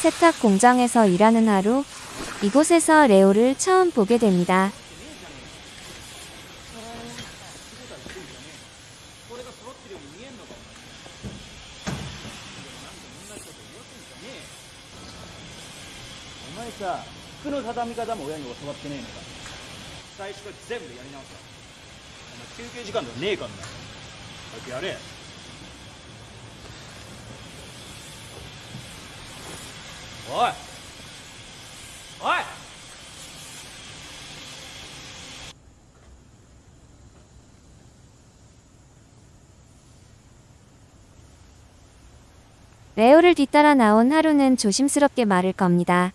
세탁 공장에서 일하는 하루, 이곳에서 레오를 처음 보게 됩니다. 어이! 어이! 레오를 뒤따라 나온 하루는 조심스럽게 말을 겁니다.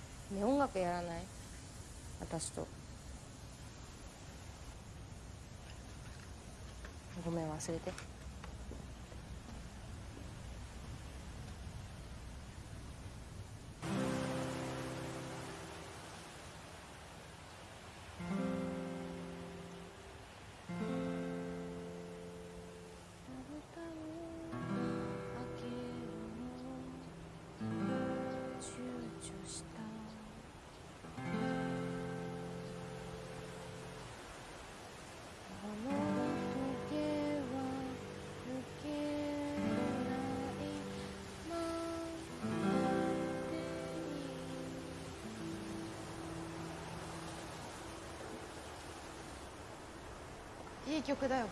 い私とごめん忘れていい曲だよ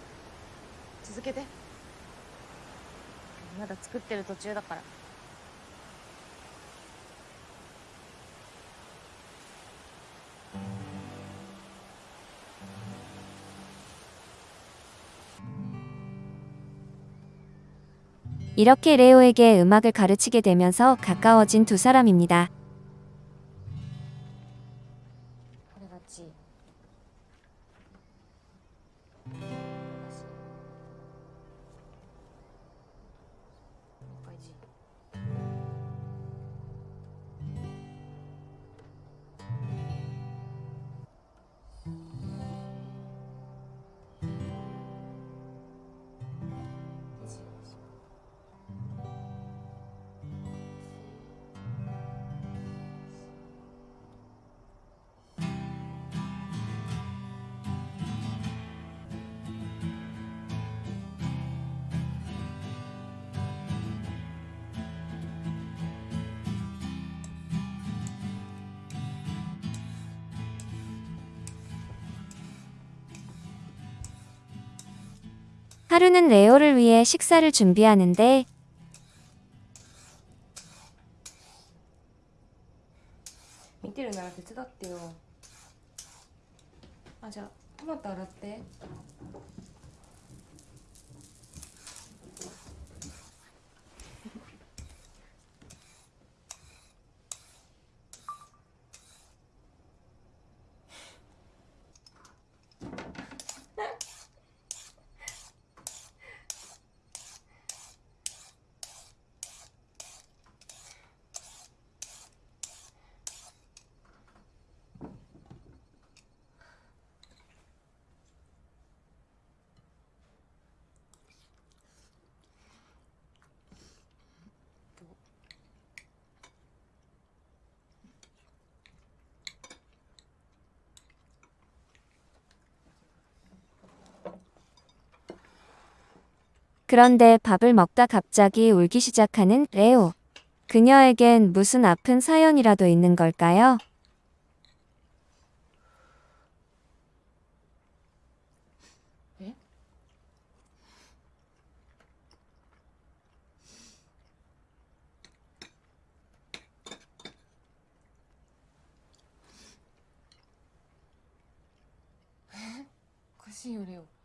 続けてまだ作ってる途中だから 이렇게 레오에게 음악을 가르치게 되면서 가까워진 두 사람입니다. 하루는 레오를 위해 식사를 준비하는데 밑에를 나한테 뜯었대요. 맞아, 토마토 알았대. 그런데 밥을 먹다 갑자기 울기 시작하는 레오. 그녀에겐 무슨 아픈 사연이라도 있는 걸까요? 그것이 요리요.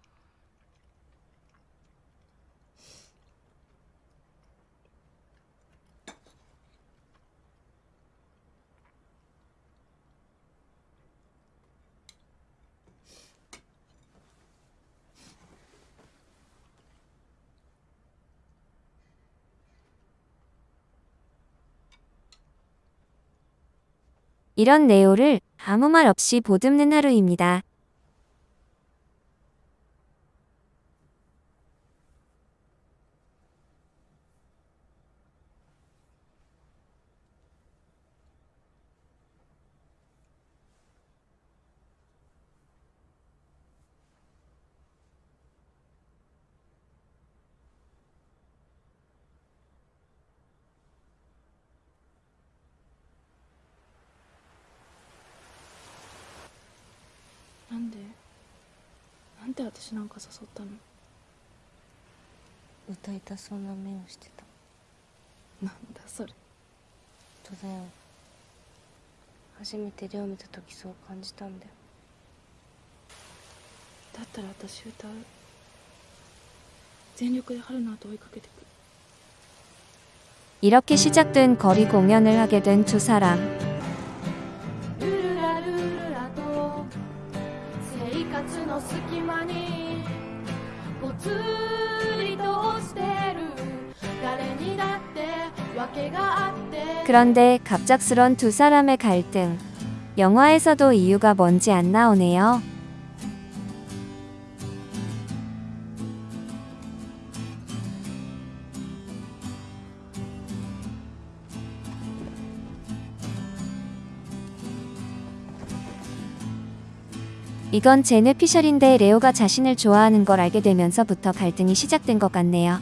이런 레오를 아무 말 없이 보듬는 하루입니다. で私なんか誘ったの歌いたそうな目をしてたなんだそれ本当だよ初めてレオ見た時そう感じたんだよだったら私歌う全力で春の後追いかけてく 이렇게 시작된 거리 공연을 하게 된 두 사람. の隙間にぽつりと落ちてる誰にだって訳があって 그런데 갑작스런 두 사람의 갈등. 영화에서도 이유가 뭔지 안 나오네요. 이건 제네 피셜인데 레오가 자신을 좋아하는 걸 알게 되면서부터 갈등이 시작된 것 같네요.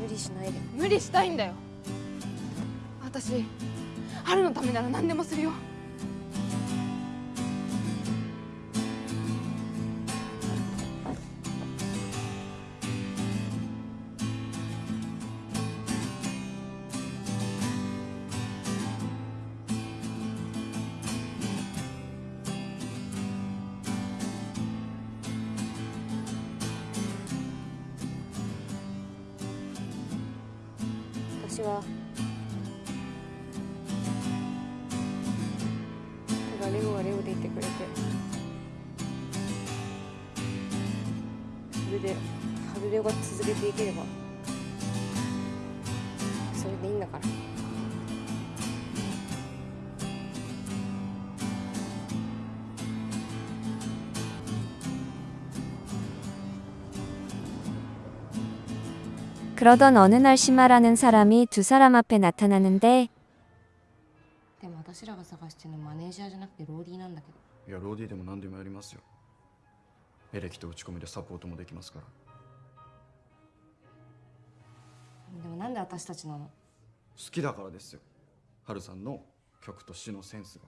無理しないで無理したいんだよ私春のためなら何でもするよ 私は。ただレオはレオでいてくれて。それで春レオが続けていければ。 그러던 어느 날 시마라는 사람이 두 사람 앞에 나타나는데 でも私らが探してるのマネージャーじゃなくてローディーなんだけどいやローディーでも何でもやりますよエレキと打ち込みでサポートもできますからでもなんで私たちなの好きだからですよハルさんの曲と詩のセンスが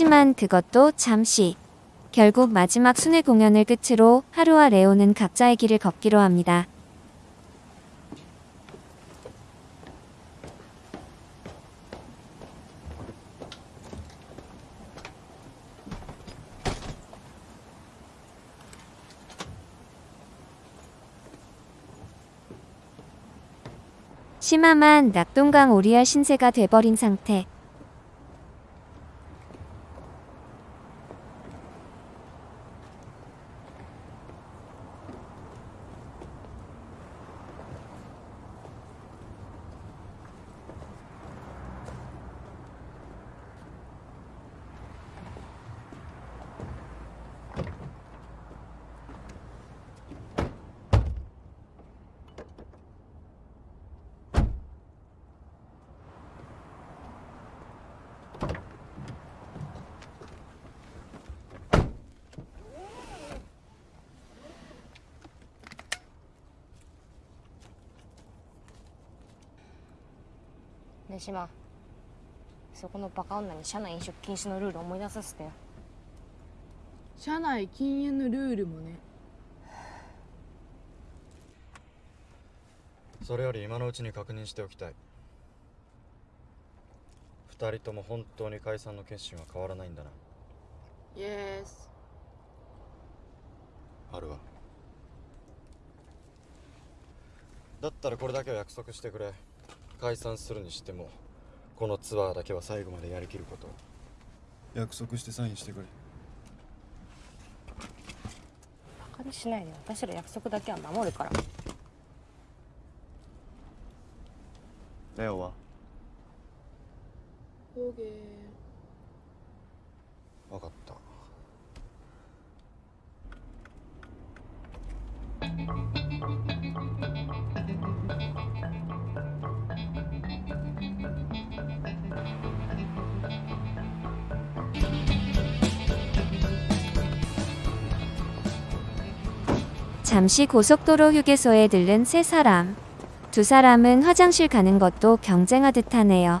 하지만 그것도 잠시. 결국 마지막 순회 공연을 끝으로 하루와 레오는 각자의 길을 걷기로 합니다. 심함한 낙동강 오리알 신세가 돼버린 상태.「 ね島そこのバカ女に社内飲食禁止のルール思い出させてよ。社内禁煙のルールもね。それより今のうちに確認しておきたい。二人とも本当に解散の決心は変わらないんだな。イエスあるわ。だったらこれだけは約束してくれ解散するにしてもこのツアーだけは最後までやりきること。約束してサインしてくれ。バカにしないで私ら約束だけは守るから。レオは？オーケー分かった「 잠시 고속도로 휴게소에 들른 세 사람. 두 사람은 화장실 가는 것도 경쟁하듯 하네요.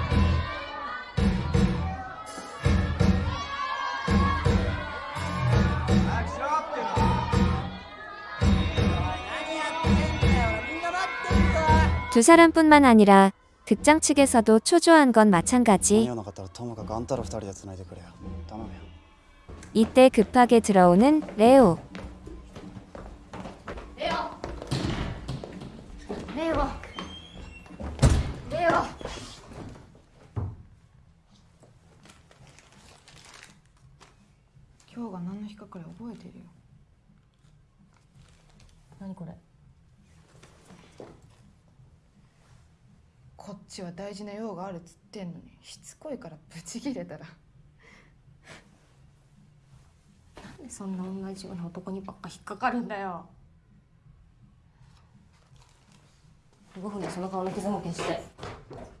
두 사람뿐만 아니라 극장 측에서도 초조한 건 마찬가지. 이때 급하게 들어오는 레오. ちは大事な用があるっつってんのにしつこいからブチギレたら。なんでそんな同じような男にばっか引っかかるんだよ。5分でその顔の傷も消して「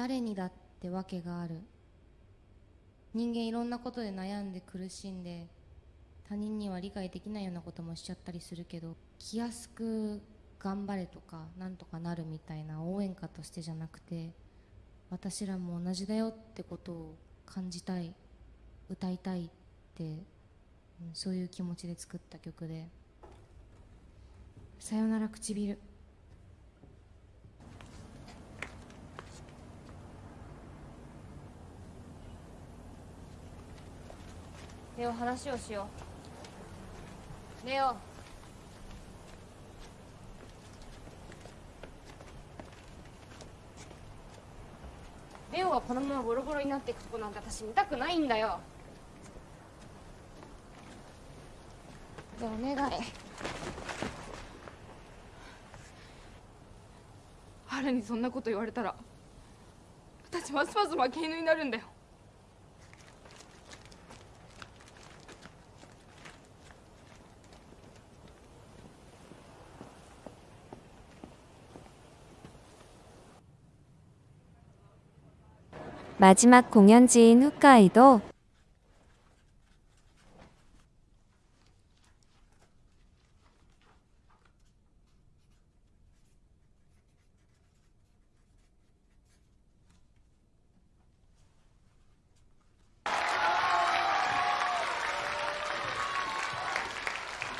誰にだって訳がある。人間いろんなことで悩んで苦しんで他人には理解できないようなこともしちゃったりするけど気安く頑張れとかなんとかなるみたいな応援歌としてじゃなくて私らも同じだよってことを感じたい歌いたいって、そういう気持ちで作った曲で「さよなら唇」ネオ話をしよう。ネオレオがこのままボロボロになっていくとこなんて私見たくないんだよ。でお願い。春にそんなこと言われたら私ますます負け犬になるんだよ。 마지막 공연지인 홋카이도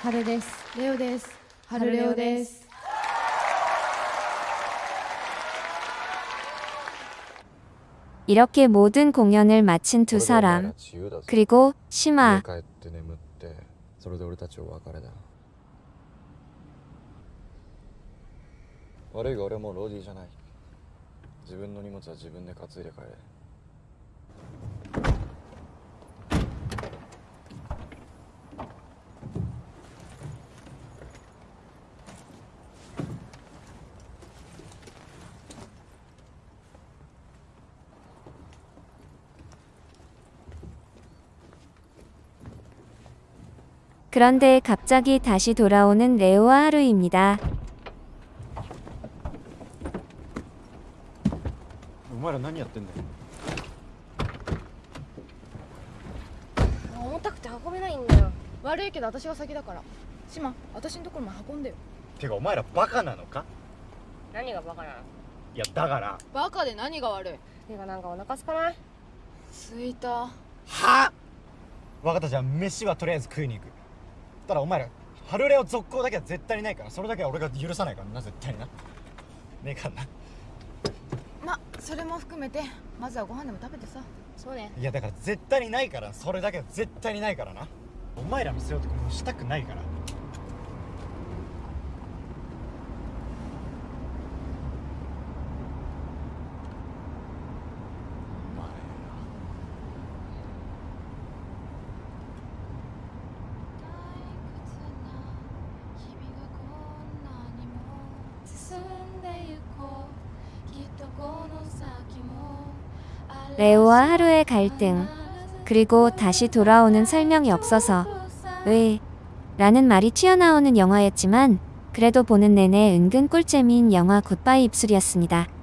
春ですレオです春レオです 이렇게 모든 공연을 마친 두 사람 그리고 심아 그런데 갑자기 다시 돌아오는 레오와 하루입니다. お前ら何やってんだよ重たくて運べないんだよ悪いけど私が先だから島私のところも運んでよてかお前らバカなのか何がバカなのいやだからバカで何が悪いてかなんかお腹すかないすいたはあ分かったじゃあ飯はとりあえず食いに行く ただお前ら春レオ続行だけは絶対にないからそれだけは俺が許さないからな絶対にな。ねえかんなまそれも含めてまずはご飯でも食べてさ。そうね。いやだから絶対にないからそれだけは絶対にないからな。お前らの背負ってこれしたくないから 레오와 하루의 갈등 그리고 다시 돌아오는 설명이 없어서 왜 라는 말이 튀어나오는 영화였지만 그래도 보는 내내 은근 꿀잼인 영화 굿바이 입술이었습니다.